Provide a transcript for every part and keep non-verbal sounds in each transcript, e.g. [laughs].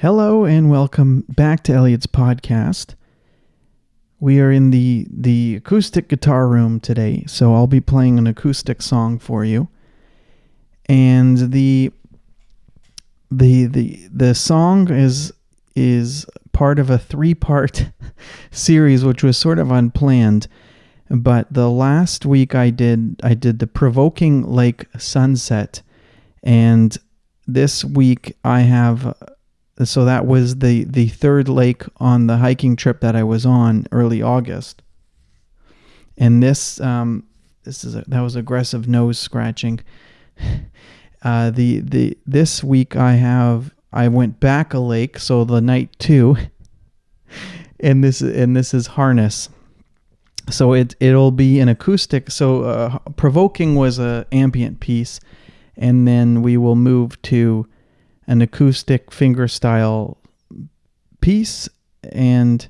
Hello and welcome back to Elliot's podcast. We are in the the acoustic guitar room today, so I'll be playing an acoustic song for you. And the the the the song is is part of a three-part [laughs] series which was sort of unplanned. But the last week I did I did the Provoking Lake Sunset and this week I have so that was the the third lake on the hiking trip that I was on early August. And this um, this is a, that was aggressive nose scratching. [laughs] Uh, the the this week I have I went back a lake, so the night two, [laughs] and this and this is harness. So it it'll be an acoustic. So uh, provoking was a ambient piece, and then we will move to an acoustic fingerstyle piece and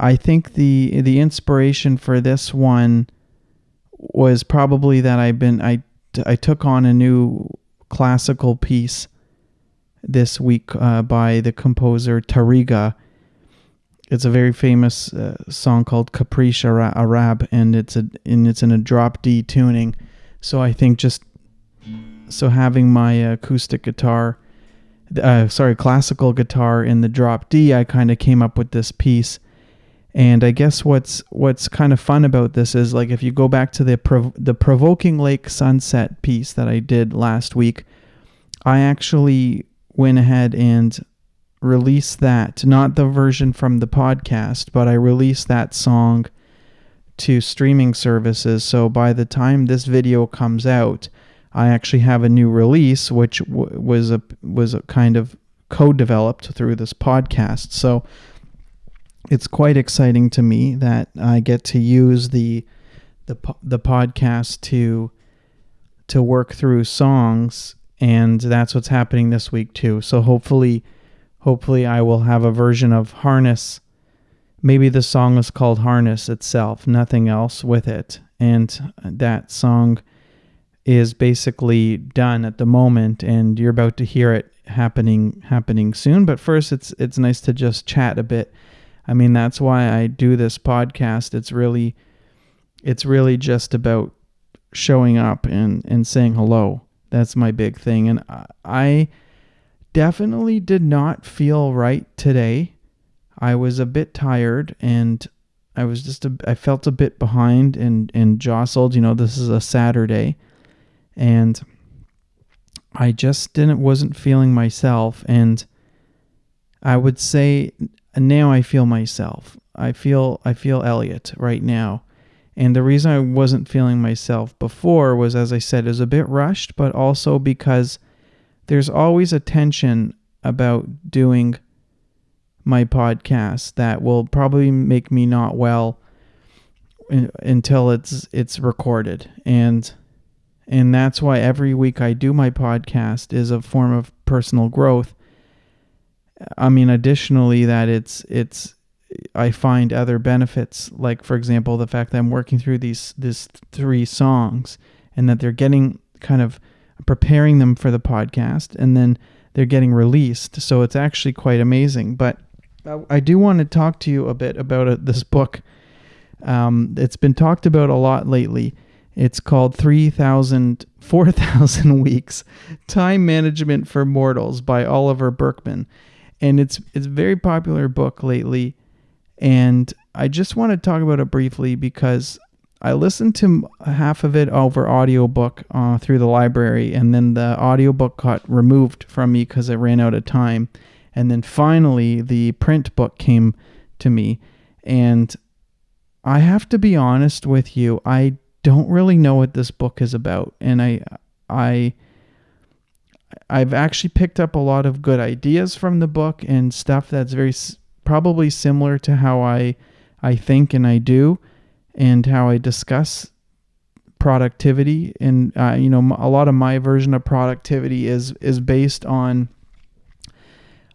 I think the the inspiration for this one was probably that I've been I I took on a new classical piece this week uh, by the composer Tárrega. It's a very famous uh, song called Caprice Arab, and it's a and it's in a drop D tuning. So I think just so having my acoustic guitar uh, sorry, classical guitar in the drop D, I kind of came up with this piece. And I guess what's what's kind of fun about this is like if you go back to the prov- the provoking lake sunset piece that I did last week, I actually went ahead and released that, not the version from the podcast, but I released that song to streaming services. So by the time this video comes out, I actually have a new release, which w- was a was a kind of co-developed through this podcast. So it's quite exciting to me that I get to use the the the podcast to to work through songs, and that's what's happening this week too. So hopefully, hopefully I will have a version of Harness. Maybe the song is called Harness itself, nothing else with it, and that song is basically done at the moment and you're about to hear it happening happening soon. But first it's it's nice to just chat a bit. I mean that's why i do this podcast. It's really it's really just about showing up and and saying hello. That's my big thing. And i definitely did not feel right today. I was a bit tired and i was just a, i felt a bit behind and and jostled. You know this is a saturday and I just didn't wasn't feeling myself and I would say now I feel myself. I feel I feel Elliot right now. And the reason I wasn't feeling myself before was as I said is a bit rushed, but also because there's always a tension about doing my podcast that will probably make me not well until it's it's recorded. And and that's why every week I do my podcast is a form of personal growth. I mean, additionally, that it's it's I find other benefits, like for example, the fact that I'm working through these these three songs, and that they're getting kind of preparing them for the podcast, and then they're getting released. So it's actually quite amazing. But I do want to talk to you a bit about uh, this book. Um, it's been talked about a lot lately it's called 3,000, 4,000 [laughs] Weeks Time Management for Mortals by Oliver Burkeman. And it's, it's a very popular book lately. And I just want to talk about it briefly because I listened to half of it over audiobook uh, through the library, and then the audiobook got removed from me because I ran out of time. And then finally, the print book came to me. And I have to be honest with you, I don't really know what this book is about and I I I've actually picked up a lot of good ideas from the book and stuff that's very probably similar to how I I think and I do and how I discuss productivity and uh, you know a lot of my version of productivity is is based on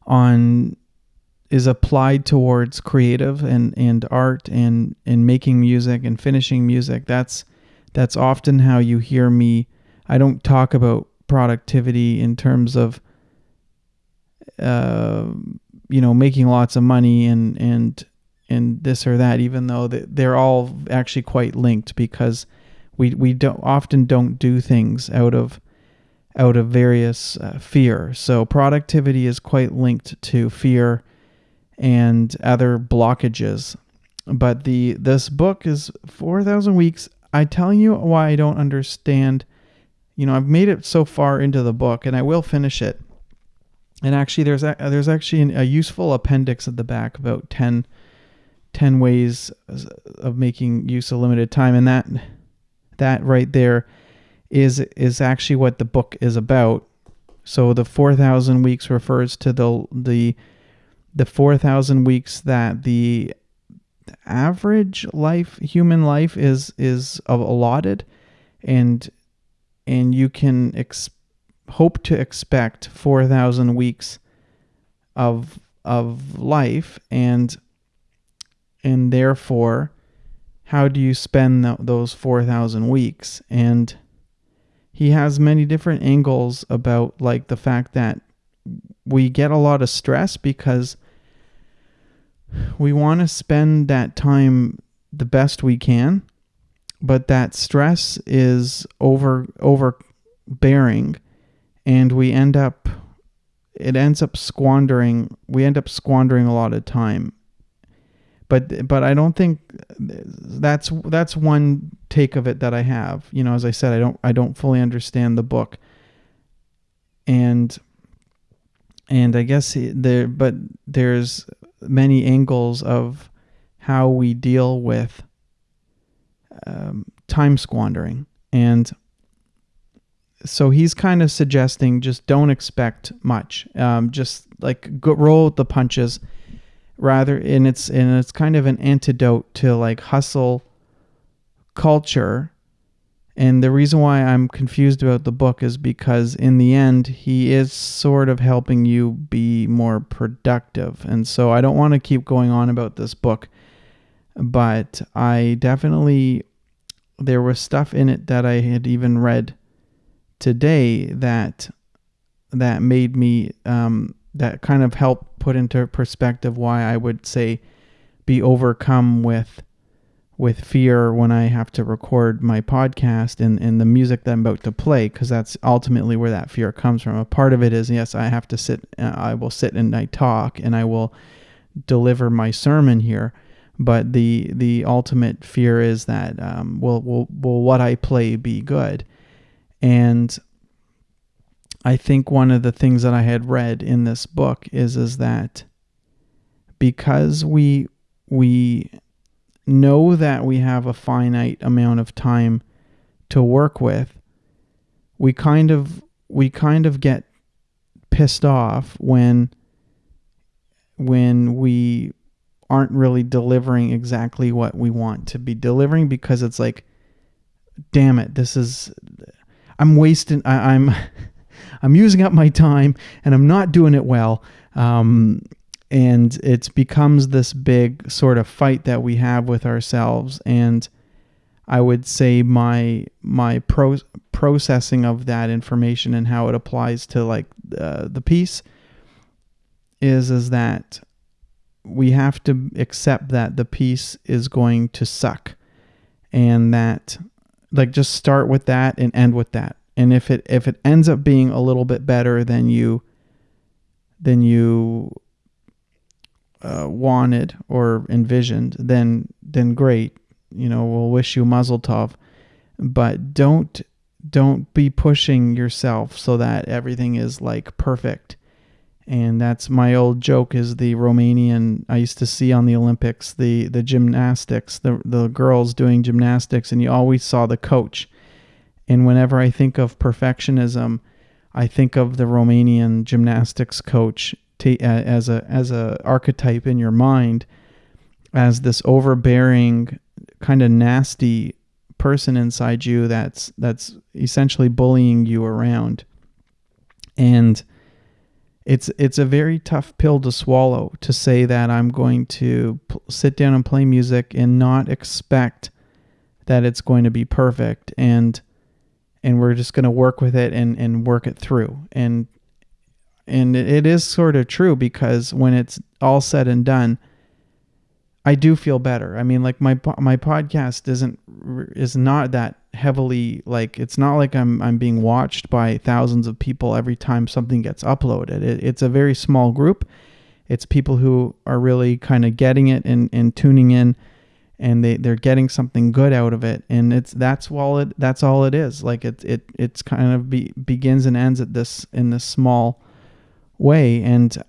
on is applied towards creative and and art and and making music and finishing music. That's that's often how you hear me. I don't talk about productivity in terms of uh, you know, making lots of money and and and this or that, even though they're all actually quite linked because we we don't often don't do things out of out of various uh, fear. So productivity is quite linked to fear and other blockages. But the this book is 4000 weeks. I tell you why I don't understand. You know, I've made it so far into the book and I will finish it. And actually there's a, there's actually a useful appendix at the back about 10 10 ways of making use of limited time and that that right there is is actually what the book is about. So the 4000 weeks refers to the the the 4000 weeks that the average life human life is is allotted and and you can ex- hope to expect 4000 weeks of of life and and therefore how do you spend the, those 4000 weeks? And he has many different angles about like the fact that we get a lot of stress because we want to spend that time the best we can but that stress is over overbearing and we end up it ends up squandering we end up squandering a lot of time but but I don't think that's that's one take of it that I have. You know, as I said, I don't I don't fully understand the book, and and I guess there but there's many angles of how we deal with um, time squandering. And so he's kind of suggesting just don't expect much um, just like go, roll the punches. Rather and it's and it's kind of an antidote to like hustle culture and the reason why I'm confused about the book is because in the end he is sort of helping you be more productive. And so I don't want to keep going on about this book but I definitely there was stuff in it that I had even read today that that made me um, that kind of help put into perspective why I would say be overcome with with fear when I have to record my podcast and, and the music that I'm about to play, because that's ultimately where that fear comes from. A part of it is, yes, I have to sit, uh, I will sit and I talk and I will deliver my sermon here. But the the ultimate fear is that um, will will will what I play be good? And I think one of the things that I had read in this book is is that because we we know that we have a finite amount of time to work with, we kind of we kind of get pissed off when when we aren't really delivering exactly what we want to be delivering because it's like damn it this is i'm wasting I, am [laughs] I'm using up my time and I'm not doing it well. Um, and it becomes this big sort of fight that we have with ourselves. And I would say my my pro- processing of that information and how it applies to like uh, the piece is is that we have to accept that the piece is going to suck and that like just start with that and end with that and if it if it ends up being a little bit better than you than you uh, wanted or envisioned, then then great. You know, we'll wish you mazel tov, but don't don't be pushing yourself so that everything is like perfect. And that's my old joke is the Romanian I used to see on the Olympics, the the gymnastics, the the girls doing gymnastics and you always saw the coach and whenever I think of perfectionism, I think of the Romanian gymnastics coach t- as a as a archetype in your mind as this overbearing kind of nasty person inside you that's that's essentially bullying you around and it's it's a very tough pill to swallow to say that I'm going to p- sit down and play music and not expect that it's going to be perfect and and we're just going to work with it and, and work it through. And and it, is sort of true because when it's all said and done, I do feel better. I mean, like my my podcast isn't is not that heavily like it's not like I'm I'm being watched by thousands of people every time something gets uploaded. It, it's a very small group. It's people who are really kind of getting it and, and tuning in and they, they're getting something good out of it. And it's that's all it that's all it is. Like it it it's kind of be, begins and ends at this in this small way. And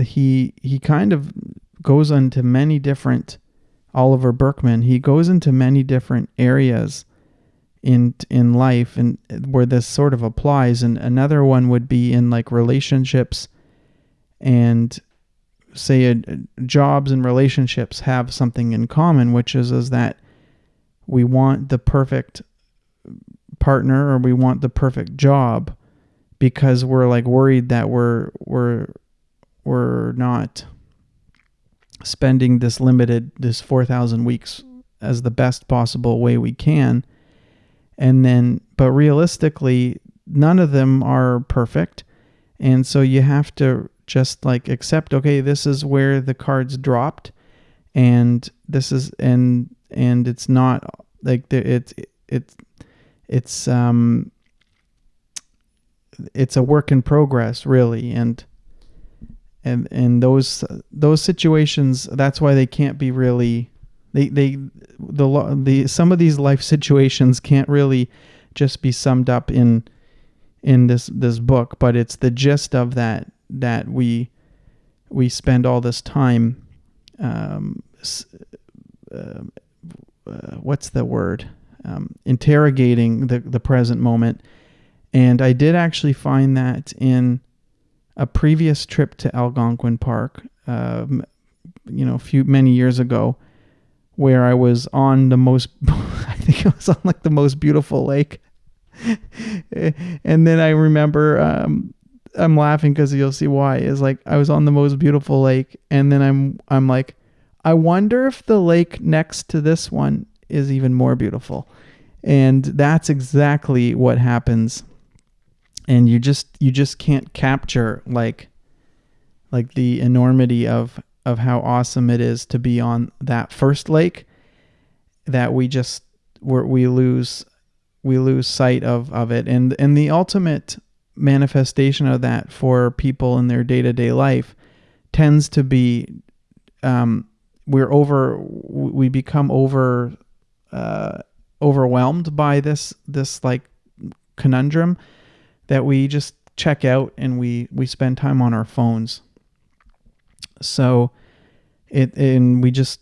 he he kind of goes into many different Oliver Burkeman. he goes into many different areas in in life and where this sort of applies and another one would be in like relationships and say a, jobs and relationships have something in common which is is that we want the perfect partner or we want the perfect job because we're like worried that we're we're we're not spending this limited this 4000 weeks as the best possible way we can. And then but realistically none of them are perfect. And so you have to just like accept okay this is where the cards dropped and this is and and it's not like it's it's it's um it's a work in progress really and and and those those situations that's why they can't be really they they the the some of these life situations can't really just be summed up in in this this book but it's the gist of that that we we spend all this time um, uh, uh, what's the word? Um, interrogating the the present moment and I did actually find that in a previous trip to Algonquin Park, um, you know, a few many years ago, where I was on the most, [laughs] I think it was on like the most beautiful lake, [laughs] and then I remember um, I'm laughing because you'll see why. Is like I was on the most beautiful lake, and then I'm I'm like, I wonder if the lake next to this one is even more beautiful, and that's exactly what happens and you just you just can't capture like like the enormity of of how awesome it is to be on that first lake that we just we we lose we lose sight of of it. And and the ultimate manifestation of that for people in their day-to-day life tends to be um, we're over we become over uh, overwhelmed by this this like conundrum that we just check out and we we spend time on our phones. So it and we just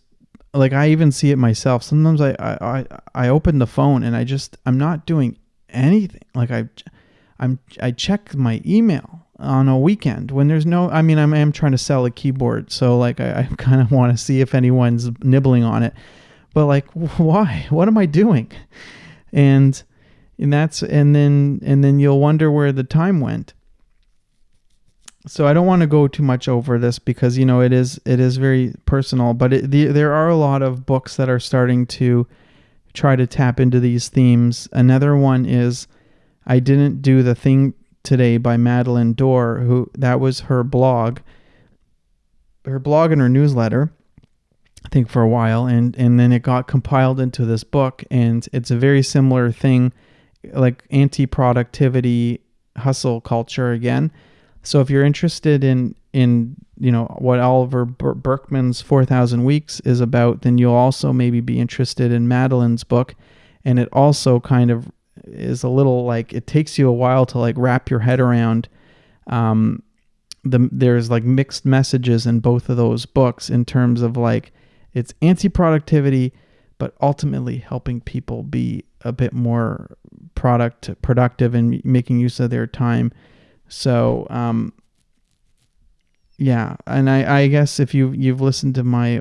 like I even see it myself. Sometimes I I I open the phone and I just I'm not doing anything. Like I I'm I check my email on a weekend when there's no I mean I'm, I'm trying to sell a keyboard so like I, I [laughs] kind of want to see if anyone's nibbling on it but like [laughs] why what am I doing and and that's and then and then you'll wonder where the time went so I don't want to go too much over this because you know it is it is very personal, but it, the, there are a lot of books that are starting to try to tap into these themes. Another one is I didn't do the thing today by Madeleine Dore, who that was her blog, her blog and her newsletter. I think for a while, and and then it got compiled into this book, and it's a very similar thing like anti-productivity hustle culture again. So if you're interested in in you know what Oliver Burkeman's 4000 weeks is about, then you'll also maybe be interested in Madeleine's book and it also kind of is a little like it takes you a while to like wrap your head around um the there's like mixed messages in both of those books in terms of like it's anti-productivity but ultimately helping people be a bit more product productive and making use of their time. So, um, yeah, and I, I guess if you you've listened to my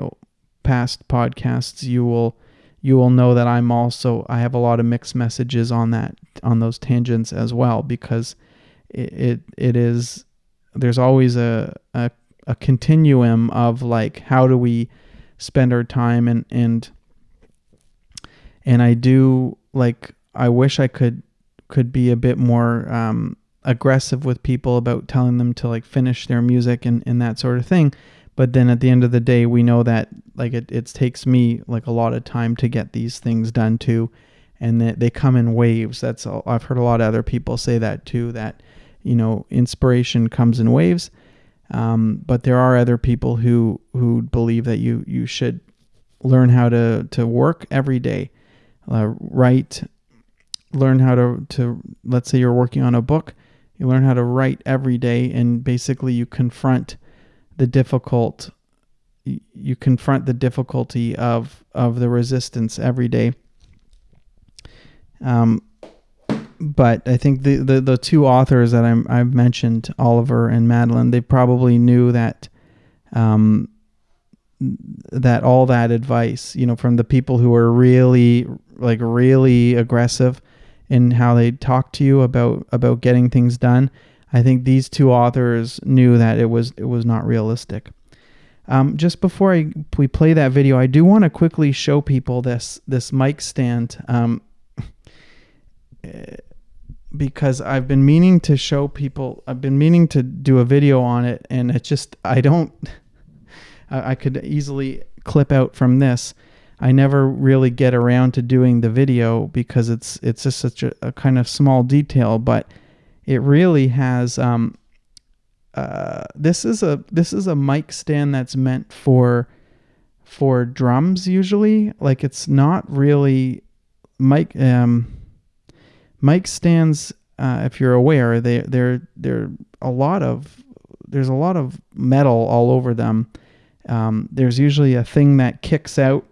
past podcasts, you will you will know that I'm also I have a lot of mixed messages on that on those tangents as well because it it, it is there's always a, a a continuum of like how do we spend our time and and and I do like I wish I could could be a bit more um, aggressive with people about telling them to like finish their music and, and that sort of thing. But then at the end of the day, we know that like it, it takes me like a lot of time to get these things done too. And that they come in waves. That's all, I've heard a lot of other people say that too, that, you know, inspiration comes in waves. Um, but there are other people who, who believe that you, you should learn how to, to work every day, uh, write, learn how to, to, let's say you're working on a book, you learn how to write every day and basically you confront the difficult you confront the difficulty of of the resistance every day. Um, but I think the, the, the two authors that I'm, I've mentioned, Oliver and Madeleine, they probably knew that um, that all that advice, you know, from the people who are really like really aggressive in how they talk to you about about getting things done. I think these two authors knew that it was it was not realistic. Um, just before I, we play that video, I do want to quickly show people this this mic stand um, [laughs] because I've been meaning to show people. I've been meaning to do a video on it, and it just I don't. I, I could easily clip out from this. I never really get around to doing the video because it's it's just such a, a kind of small detail, but it really has. Um, uh, this is a this is a mic stand that's meant for for drums usually. Like it's not really mic um, mic stands. Uh, if you're aware, they they're they're a lot of there's a lot of metal all over them. Um, there's usually a thing that kicks out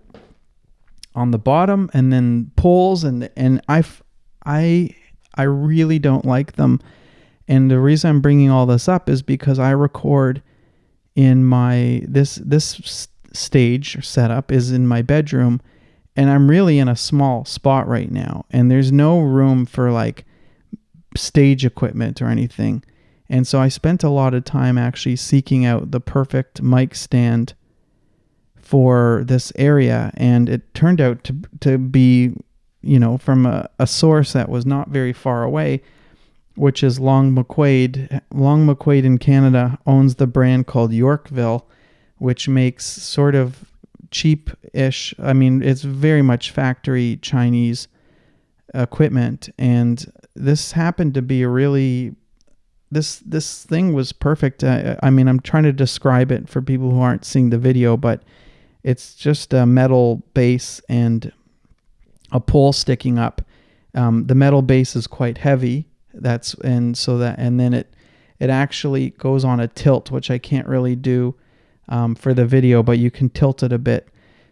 on the bottom and then pulls and and I I I really don't like them. And the reason I'm bringing all this up is because I record in my this this stage setup is in my bedroom and I'm really in a small spot right now and there's no room for like stage equipment or anything. And so I spent a lot of time actually seeking out the perfect mic stand for this area, and it turned out to to be, you know, from a, a source that was not very far away, which is Long McQuade. Long McQuade in Canada owns the brand called Yorkville, which makes sort of cheap-ish. I mean, it's very much factory Chinese equipment, and this happened to be a really this this thing was perfect. I, I mean, I'm trying to describe it for people who aren't seeing the video, but it's just a metal base and a pole sticking up. Um, the metal base is quite heavy. That's and so that and then it it actually goes on a tilt, which I can't really do um, for the video, but you can tilt it a bit.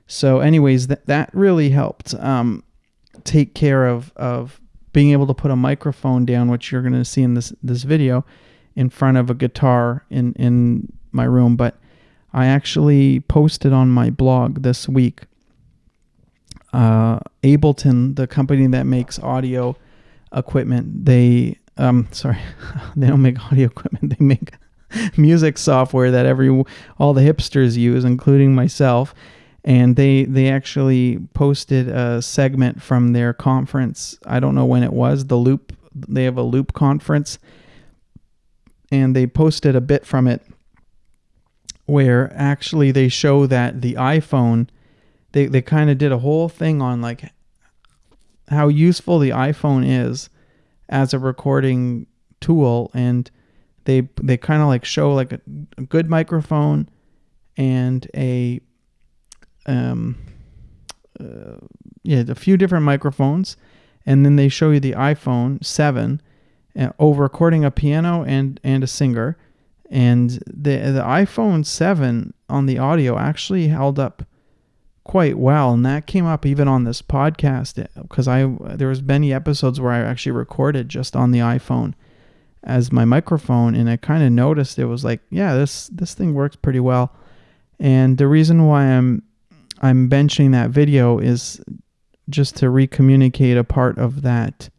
So, anyways, that that really helped um, take care of of being able to put a microphone down, which you're going to see in this this video, in front of a guitar in in my room. But I actually posted on my blog this week. Uh, Ableton, the company that makes audio equipment, they um [laughs] sorry, [laughs] they don't make audio equipment. They make [laughs] music software that every all the hipsters use, including myself. And they they actually posted a segment from their conference. I don't know when it was. The Loop. They have a Loop conference, and they posted a bit from it where actually they show that the iPhone they, they kind of did a whole thing on like how useful the iPhone is as a recording tool and they they kind of like show like a, a, good microphone and a um uh, yeah a few different microphones and then they show you the iPhone 7 uh, over recording a piano and and a singer. And the the iPhone 7 on the audio actually held up quite well and that came up even on this podcast because I there was many episodes where I actually recorded just on the iPhone as my microphone and I kind of noticed it was like yeah this this thing works pretty well. And the reason why I'm I'm benching that video is just to recommunicate a part of that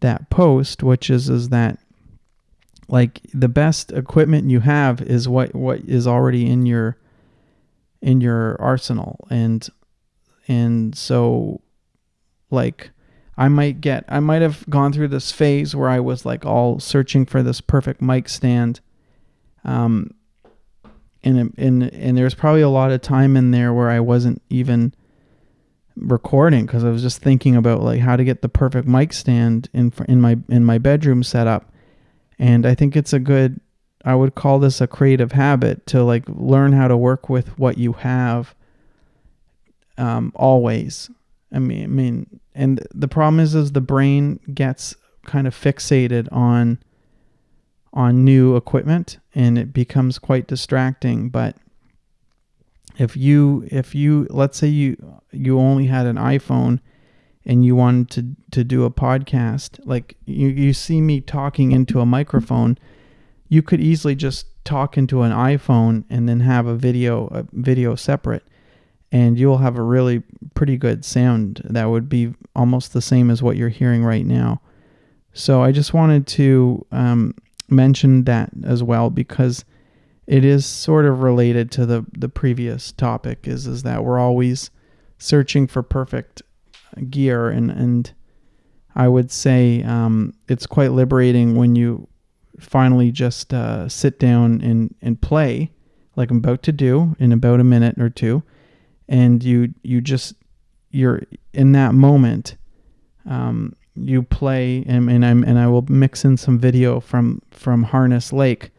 that post which is is that like the best equipment you have is what what is already in your in your arsenal and and so like I might get I might have gone through this phase where I was like all searching for this perfect mic stand. Um and and and there's probably a lot of time in there where I wasn't even recording because I was just thinking about like how to get the perfect mic stand in in my in my bedroom setup. And I think it's a good I would call this a creative habit to like learn how to work with what you have um, always. I mean, I mean, and the problem is, is the brain gets kind of fixated on on new equipment, and it becomes quite distracting. But if you if you let's say you you only had an iPhone and you wanted to to do a podcast, like you you see me talking into a microphone you could easily just talk into an iPhone and then have a video a video separate and you'll have a really pretty good sound that would be almost the same as what you're hearing right now. So I just wanted to um, mention that as well because it is sort of related to the the previous topic is is that we're always searching for perfect gear and and I would say um, it's quite liberating when you finally just uh, sit down and, and play like I'm about to do in about a minute or two, and you you just you're in that moment. Um, you play and, and I'm and I will mix in some video from from Harness Lake,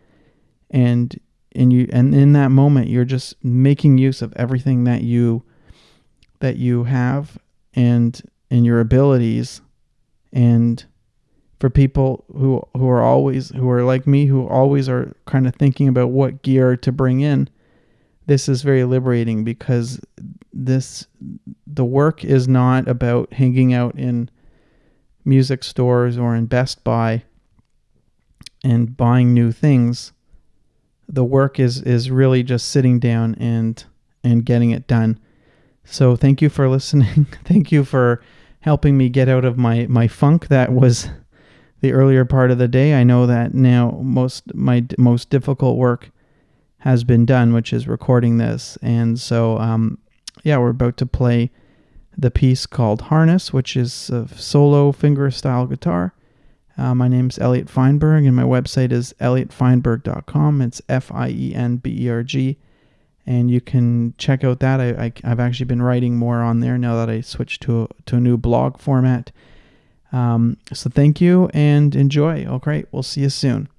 and and you and in that moment you're just making use of everything that you that you have and and your abilities. And for people who who are always who are like me who always are kind of thinking about what gear to bring in this is very liberating because this the work is not about hanging out in music stores or in Best Buy and buying new things the work is is really just sitting down and and getting it done so thank you for listening [laughs] thank you for helping me get out of my my funk that was [laughs] the earlier part of the day. I know that now most my most difficult work has been done, which is recording this. And so, um, yeah, we're about to play the piece called Harness, which is a solo finger style guitar. Uh, my name's Elliot Feinberg, and my website is elliotfeinberg.com. It's F I E N B E R G. And you can check out that. I, have actually been writing more on there now that I switched to a, to a new blog format. Um, so thank you and enjoy. Okay, we'll see you soon.